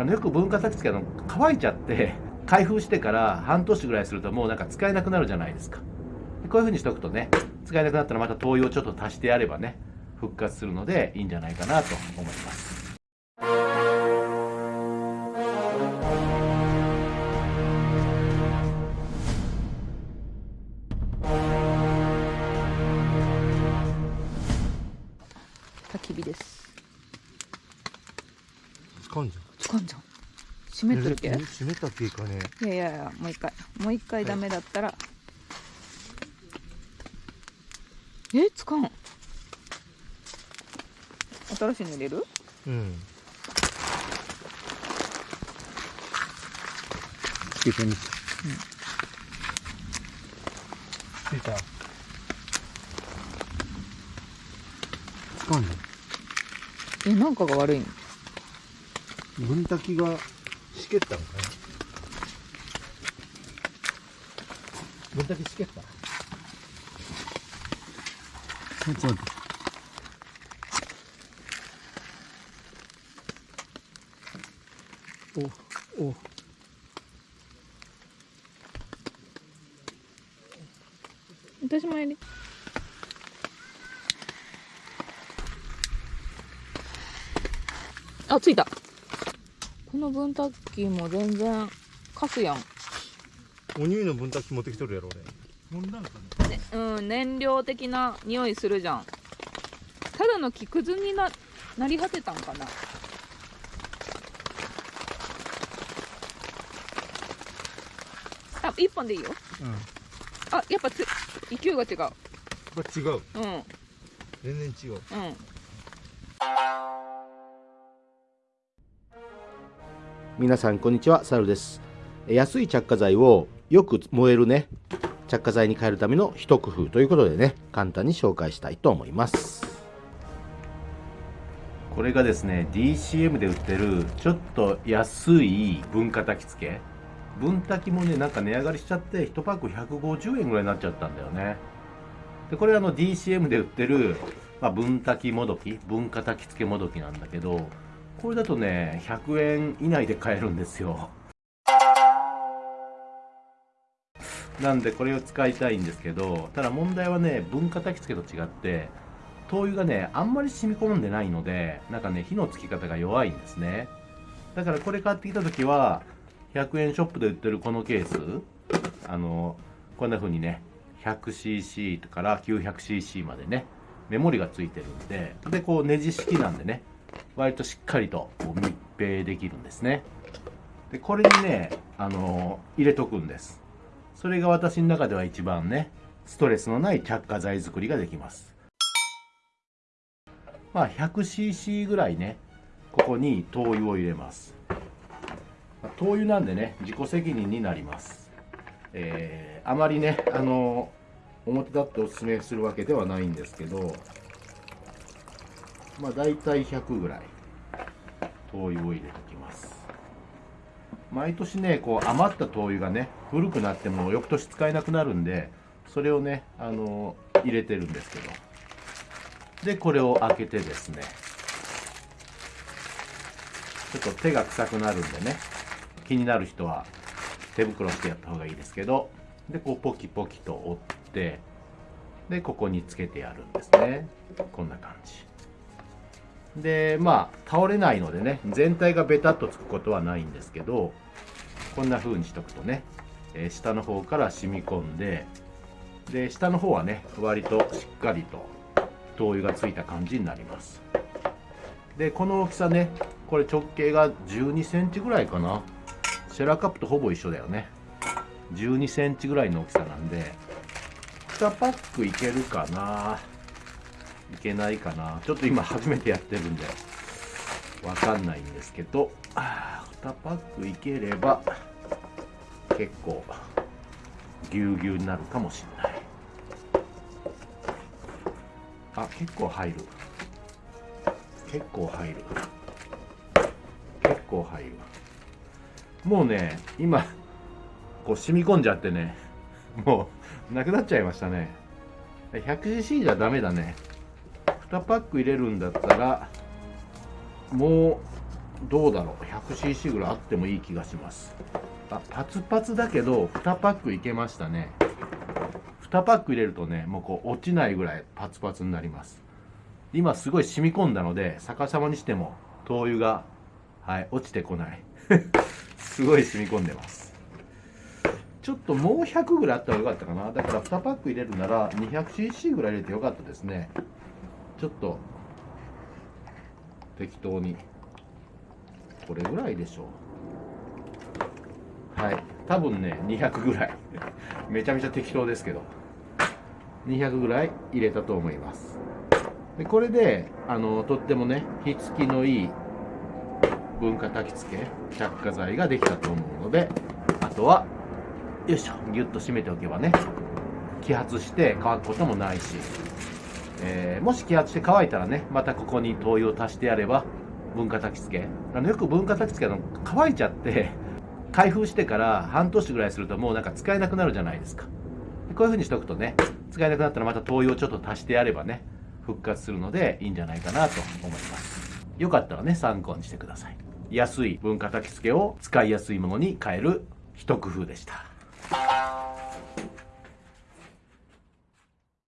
あのよく文化炊き付けの乾いちゃって開封してから半年ぐらいするともうなんか使えなくなるじゃないですか。こういう風にしておくとね使えなくなったらまた灯油をちょっと足してやればね復活するのでいいんじゃないかなと思います。焚き火です。使うんじ使うんじゃんっけ。え閉めたっけいいかね。いやいやいやもう一回。もう一回ダメだったら、え使うん新しいの入れる？うん。つけてみて。ついた。使うんじえなんかが悪いんゃん分炊きがしけったんかな？分炊きしけった？そうそうおお。私もやり。あついたこの分炊きも全然カスやん。お乳の分炊き持ってきとるやろ俺。ねねうん燃料的な匂いするじゃん。ただの木くずにななり果てたんかな？あ一本でいいよ。うん。あやっぱつ勢いが違う。これ違う。うん。全然違う。うん皆さんこんにちは。サルです。安い着火剤をよく燃えるね。着火剤に変えるための一工夫ということでね簡単に紹介したいと思います。これがですね DCM で売ってるちょっと安い分化炊き付け。分炊きもねなんか値上がりしちゃって1パック150円ぐらいになっちゃったんだよね。でこれあの DCM で売ってる、まあ、分炊きもどき分化炊き付けもどきなんだけどこれだとね100円以内で買えるんですよ。なんでこれを使いたいんですけどただ問題はね分化炊き付けと違って灯油がねあんまり染み込んでないのでなんかね火のつき方が弱いんですね。だからこれ買ってきた時は100円ショップで売ってるこのケースあのこんな風にね 100cc から 900cc までねメモリがついてるんででこうネジ式なんでね割としっかりと密閉できるんですね。でこれにねあの入れとくんです。それが私の中では一番ねストレスのない着火剤作りができます。まあ 100cc ぐらいねここに灯油を入れます。灯油なんでね自己責任になります。えーあまりねあの表立っておすすめするわけではないんですけどまあ大体100ぐらい。灯油を入れておきます。毎年ねこう余った灯油がね古くなっても翌年使えなくなるんでそれをねあの入れてるんですけど。でこれを開けてですね。ちょっと手が臭くなるんでね。気になる人は手袋してやった方がいいですけど。でこうポキポキと折って。でここにつけてやるんですね。こんな感じ。でまあ倒れないのでね全体がベタっとつくことはないんですけどこんな風にしとくとね、えー下の方から染み込んでで下の方はね割としっかりと灯油がついた感じになります。でこの大きさねこれ直径が1 2センチぐらいかな。シェラカップとほぼ一緒だよね。1 2センチぐらいの大きさなんで2パックいけるかな。いけないかな。ちょっと今初めてやってるんでわかんないんですけど2パックいければ結構ぎゅうぎゅうになるかもしれない。あ結構入る。結構入る。結構入る。もうね今こう染み込んじゃってねもうなくなっちゃいましたね。100cc じゃダメだね。2パック入れるんだったらもうどうだろう。100cc ぐらいあってもいい気がします。あパツパツだけど2パックいけましたね。2パック入れるとねもうこう落ちないぐらいパツパツになります。今すごい染み込んだので逆さまにしても灯油がはい落ちてこない。すごい染み込んでます。ちょっともう100ぐらいあったらよかったかな。だから2パック入れるなら 200cc ぐらい入れてよかったですね。ちょっと適当にこれぐらいでしょう。はい。多分ね200ぐらい。めちゃめちゃ適当ですけど。200ぐらい入れたと思います。でこれであのとってもね火付きのいい文化焚き付け着火剤ができたと思うのであとはよいしょギュッと締めておけばね揮発して乾くこともないし、えーもし揮発して乾いたらねまたここに灯油を足してやれば文化焚き付け。あのよく文化焚き付けの乾いちゃって 開封してから半年ぐらいするともうなんか使えなくなるじゃないですか。でこういう風にしとくとね使えなくなったらまた灯油をちょっと足してやればね復活するのでいいんじゃないかなと思います。よかったらね参考にしてください。安い文化焚き付けを使いやすいものに変える一工夫でした。